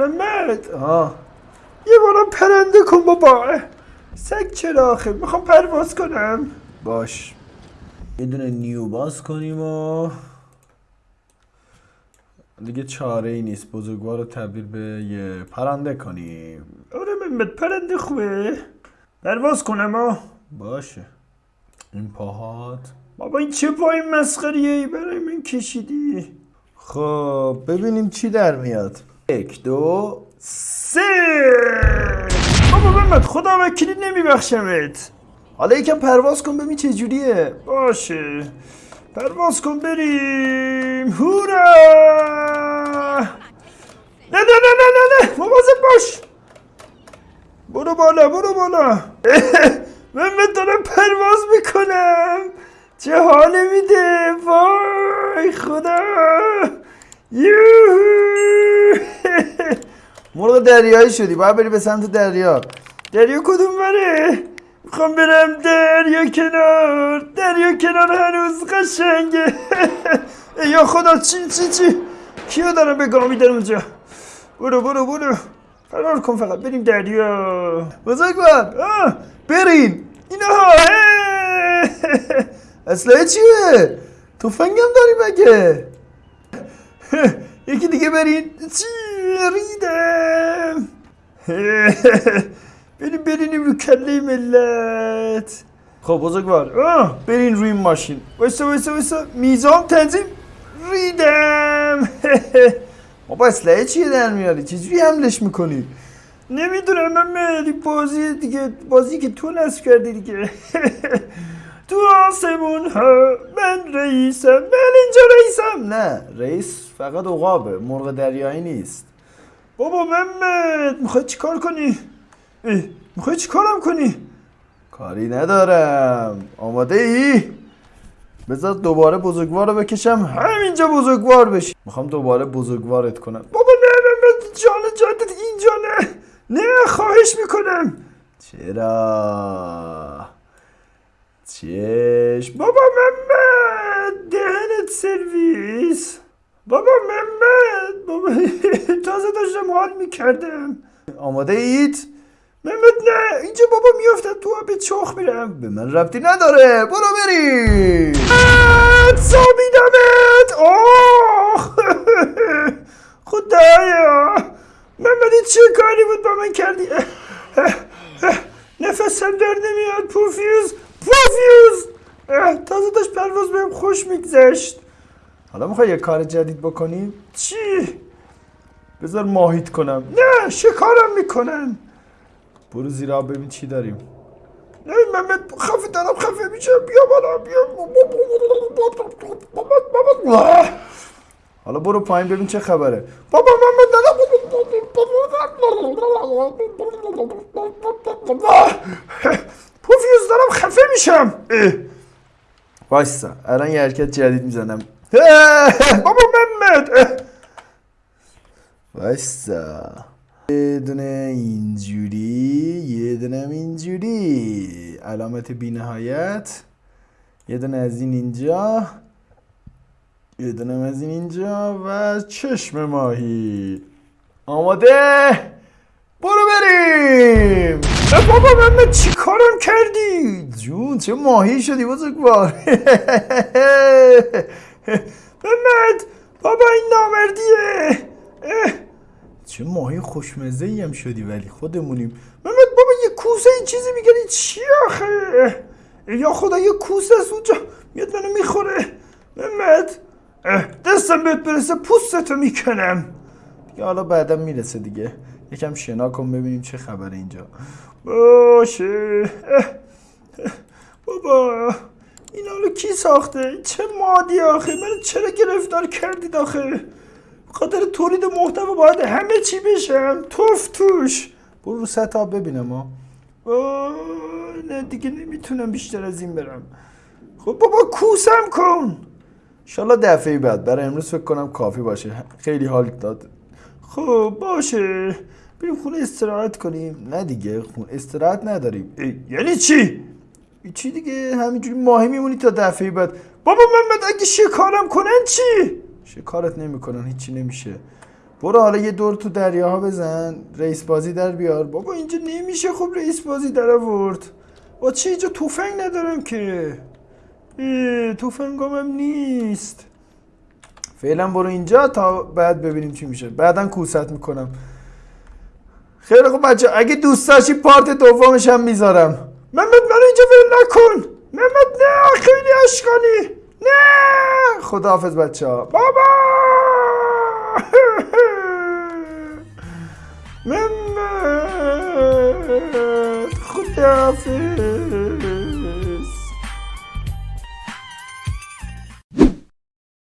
محمد آه. یه بارم پرنده کن بابا. سگ چرا آخه؟ می‌خوام پرواز کنم. باش. یه دونه نیو باز کنیم و دیگه چاره ای نیست. بزرگوار رو تبدیل به یه پرنده کنیم. آره محمد پرنده خوبه. پرواز کنم ها باشه. این پاهات. بابا این چه پای مسخریه ای برای من کشیدی. خب ببینیم چی در میاد. یک دو سه. بابا محمد خدا وکیلی نمیبخشمت. حالا یکم پرواز کن ببین چه جوریه. باشه. پرواز کن بریم. هورا! نه نه نه نه نه نه. مواظب باش. برو بالا برو بالا. محمد دارم پرواز می‌کنم. چه حال میده؟ وای خدا. مرغ دریایی شدی باید بری به سمت دریا. دریا کدوم بره؟ می‌خوام برم دریا کنار. دریا کنار هنوز قشنگه. یا خدا چی چی چی؟ کیو دارم به گامی در اونجا؟ برو برو برو. فرار کن فقط بریم دریا. بزرگوار بریم اینا اصلا چیه؟ توفنگم داری مگه؟ یکی دیگه برین چی ریدم بریم بریم رو کله ملت خب بزرگوار آه برین روی این ماشین وایسا وایسا وایسا میزان تنظیم ریدم بابا اسلحه چیه در میاری چجوری حملش می‌کنی نمی‌دونم من بازی دیگه بازی که تو نصب کردی دیگه تو آسمون ها. من رئیسم من اینجا رئیسم. نه رئیس فقط عقابه مرغ دریایی نیست. بابا محمد می‌خوای چیکار کنی؟ می‌خوای چیکارم کنی؟ کاری ندارم. آماده ای؟ بذار دوباره بزرگوار رو بکشم همینجا بزرگوار بشی. می‌خوام دوباره بزرگوارت کنم. بابا نه محمد جان جدت اینجا نه. نه خواهش می‌کنم. چرا؟ چشم. بابا محمد دهنت سرویس. بابا محمد بابا تازه داشتم حال می‌کردم. آماده اید؟ محمد نه. اینجا بابا میافتم تو به چخ میرم. به من ربطی نداره. برو بریم سابیدمت. آه. خدایا. محمد این چه کاری بود با من کردی؟ نفسم در نمیاد پوفیوز. پوفیوز اه، تازه داشت پرواز بهم خوش میگذشت. حالا می‌خوای یه کار جدید بکنیم؟ چی؟ بذار ماهیت کنم. نه شکارم می‌کنن. برو زیر آب ببین چی داریم. نه محمد خفه دارم خفه میشم. بیا بالا بیا. حالا برو پایین ببین چه خبره. بابا محمد دارم میشم. اه. وایسا الان یه حرکت جدید می‌زنم. بابا محمد. وایسا. یه دونه اینجوری یه دونه اینجوری. علامت بی نهایت یه دونه از این اینجا. یه دونه از این اینجا. و چشم ماهی. آماده؟ برو بریم. بابا محمد چی کارم کردی؟ جون چه ماهی شدی بزرگوار محمد بابا این نامردیه. چه ماهی خوشمزه ای هم شدی ولی خودمونیم. محمد بابا یه کوسه این چیزی میگنی چی آخه؟ یا خدا یه کوسه از اونجا. میاد منو می‌خوره. محمد دستم بهت برسه پوستتو می‌کنم. دیگه حالا بعدا می‌رسه دیگه. یکم شنا کن ببینیم چه خبره اینجا. باشه. بابا این حالا کی ساخته؟ چه مادی آخه؟ من چرا گرفتار کردید آخه؟ خاطر تولید محتوا باید همه چی بشم توف توش. برو رو آب ببینم آه، نه دیگه نمی‌تونم بیشتر از این برم. خب بابا کوسم کن. انشالله دفعه بعد. برای امروز فکر کنم کافی باشه. خیلی حال داد. خب باشه. بریم خونه استراحت کنیم. نه دیگه خون استراحت نداریم. ای، یعنی چی؟ چی دیگه؟ همینجوری ماهی میمونی تا دفعه بعد. بابا محمد اگه شکارم کنن چی؟ شکارت نمی‌کنن هیچی نمیشه. برو حالا یه دور تو دریاها بزن. رئیس بازی در بیار. بابا اینجا نمیشه خب رئیس بازی در آورد. با چی اینجا توفنگ ندارم که؟ اه، توفنگام هم نیست. فعلا برو اینجا تا بعد ببینیم چی میشه. بعدا کوست می‌کنم. خیلی خوب بچه اگه دوست داشتی پارت دومش هم می‌ذارم. محمد منو اینجا ول نکن. محمد نه خیلی اشکالی. نه. خداحافظ بچه ها بابا محمد خداحافظ.